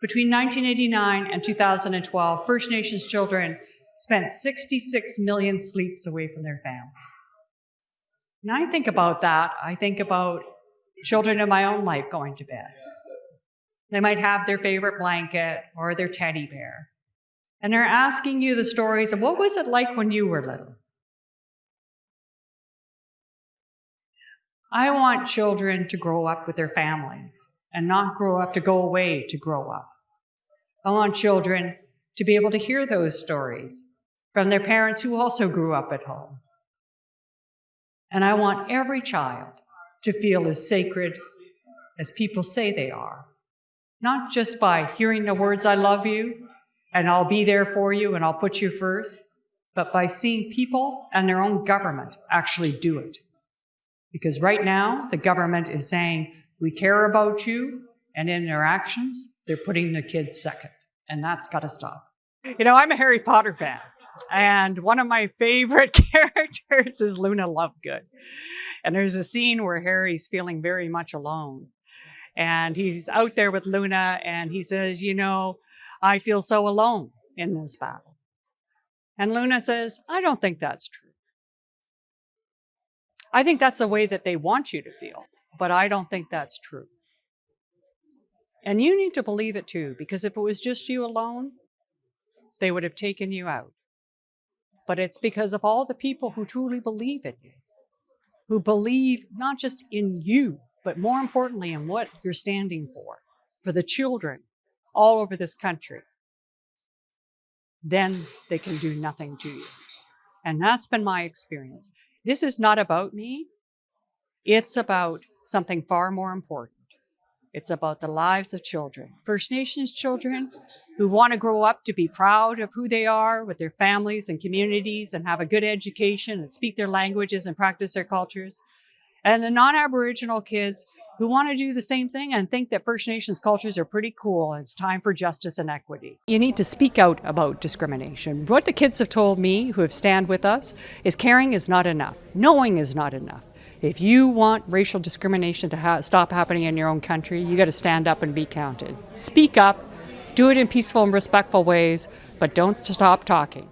Between 1989 and 2012, First Nations children spent 66 million sleeps away from their family. When I think about that, I think about children in my own life going to bed. They might have their favorite blanket or their teddy bear. And they're asking you the stories of what was it like when you were little? I want children to grow up with their families and not grow up to go away to grow up. I want children to be able to hear those stories from their parents who also grew up at home. And I want every child to feel as sacred as people say they are, not just by hearing the words, I love you, and I'll be there for you, and I'll put you first, but by seeing people and their own government actually do it. Because right now, the government is saying, we care about you, and in their actions, they're putting the kids second, and that's got to stop. You know, I'm a Harry Potter fan. And one of my favorite characters is Luna Lovegood. And there's a scene where Harry's feeling very much alone. And he's out there with Luna and he says, You know, I feel so alone in this battle. And Luna says, I don't think that's true. I think that's the way that they want you to feel, but I don't think that's true. And you need to believe it too, because if it was just you alone, they would have taken you out but it's because of all the people who truly believe in you, who believe not just in you, but more importantly in what you're standing for, for the children all over this country. Then they can do nothing to you. And that's been my experience. This is not about me. It's about something far more important. It's about the lives of children, First Nations children who want to grow up to be proud of who they are with their families and communities and have a good education and speak their languages and practice their cultures. And the non-Aboriginal kids who want to do the same thing and think that First Nations cultures are pretty cool it's time for justice and equity. You need to speak out about discrimination. What the kids have told me who have stand with us is caring is not enough. Knowing is not enough. If you want racial discrimination to ha stop happening in your own country, you got to stand up and be counted. Speak up, do it in peaceful and respectful ways, but don't stop talking.